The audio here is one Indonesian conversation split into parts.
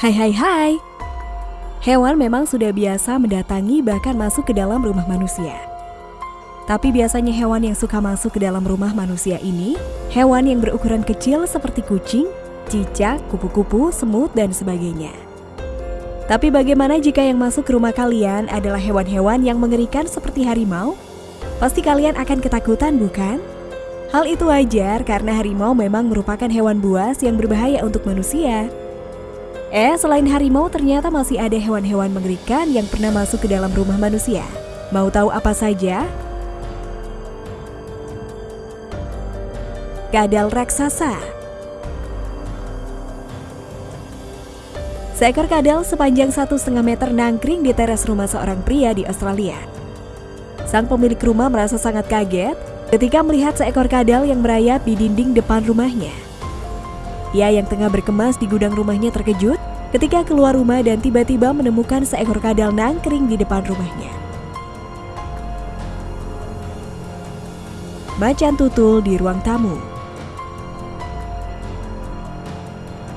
Hai hai hai. Hewan memang sudah biasa mendatangi bahkan masuk ke dalam rumah manusia. Tapi biasanya hewan yang suka masuk ke dalam rumah manusia ini, hewan yang berukuran kecil seperti kucing, cicak, kupu-kupu, semut, dan sebagainya. Tapi bagaimana jika yang masuk ke rumah kalian adalah hewan-hewan yang mengerikan seperti harimau? Pasti kalian akan ketakutan, bukan? Hal itu wajar karena harimau memang merupakan hewan buas yang berbahaya untuk manusia. Eh, selain harimau ternyata masih ada hewan-hewan mengerikan yang pernah masuk ke dalam rumah manusia. Mau tahu apa saja? Kadal raksasa Seekor kadal sepanjang satu setengah meter nangkring di teras rumah seorang pria di Australia. Sang pemilik rumah merasa sangat kaget ketika melihat seekor kadal yang merayap di dinding depan rumahnya. Ia yang tengah berkemas di gudang rumahnya terkejut ketika keluar rumah dan tiba-tiba menemukan seekor kadal nangkring di depan rumahnya. Macan tutul di ruang tamu.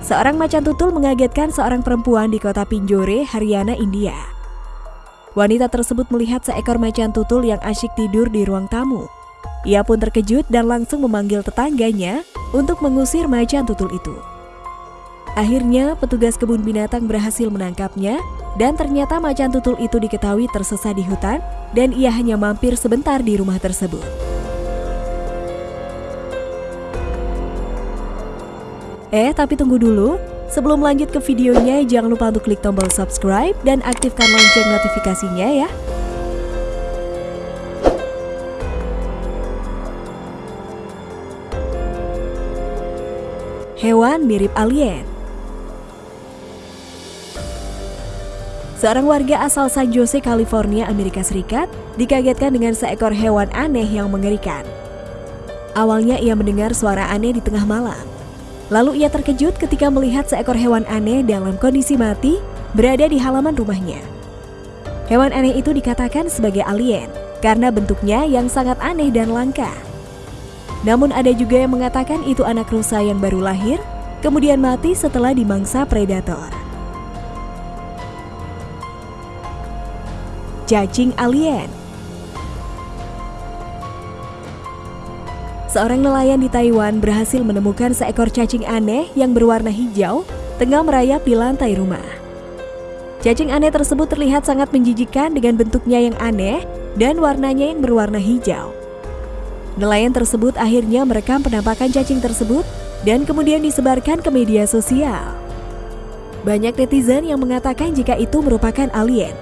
Seorang macan tutul mengagetkan seorang perempuan di kota Pinjore, Haryana, India. Wanita tersebut melihat seekor macan tutul yang asyik tidur di ruang tamu. Ia pun terkejut dan langsung memanggil tetangganya untuk mengusir macan tutul itu. Akhirnya, petugas kebun binatang berhasil menangkapnya dan ternyata macan tutul itu diketahui tersesat di hutan dan ia hanya mampir sebentar di rumah tersebut. Eh, tapi tunggu dulu. Sebelum lanjut ke videonya, jangan lupa untuk klik tombol subscribe dan aktifkan lonceng notifikasinya ya. Hewan mirip alien Seorang warga asal San Jose, California, Amerika Serikat, dikagetkan dengan seekor hewan aneh yang mengerikan. Awalnya ia mendengar suara aneh di tengah malam. Lalu ia terkejut ketika melihat seekor hewan aneh dalam kondisi mati berada di halaman rumahnya. Hewan aneh itu dikatakan sebagai alien karena bentuknya yang sangat aneh dan langka. Namun ada juga yang mengatakan itu anak rusa yang baru lahir, kemudian mati setelah dimangsa predator. Cacing alien Seorang nelayan di Taiwan berhasil menemukan seekor cacing aneh yang berwarna hijau tengah merayap di lantai rumah. Cacing aneh tersebut terlihat sangat menjijikan dengan bentuknya yang aneh dan warnanya yang berwarna hijau. Nelayan tersebut akhirnya merekam penampakan cacing tersebut dan kemudian disebarkan ke media sosial. Banyak netizen yang mengatakan jika itu merupakan alien.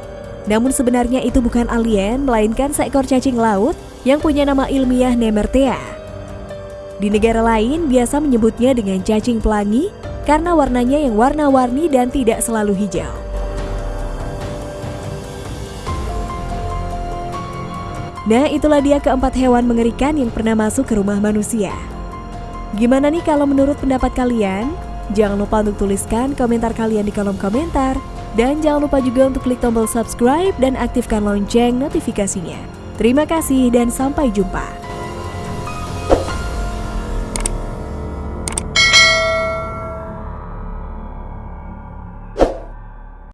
Namun sebenarnya itu bukan alien, melainkan seekor cacing laut yang punya nama ilmiah Nemertea. Di negara lain biasa menyebutnya dengan cacing pelangi karena warnanya yang warna-warni dan tidak selalu hijau. Nah, itulah dia keempat hewan mengerikan yang pernah masuk ke rumah manusia. Gimana nih kalau menurut pendapat kalian? Jangan lupa untuk tuliskan komentar kalian di kolom komentar. Dan jangan lupa juga untuk klik tombol subscribe dan aktifkan lonceng notifikasinya. Terima kasih dan sampai jumpa.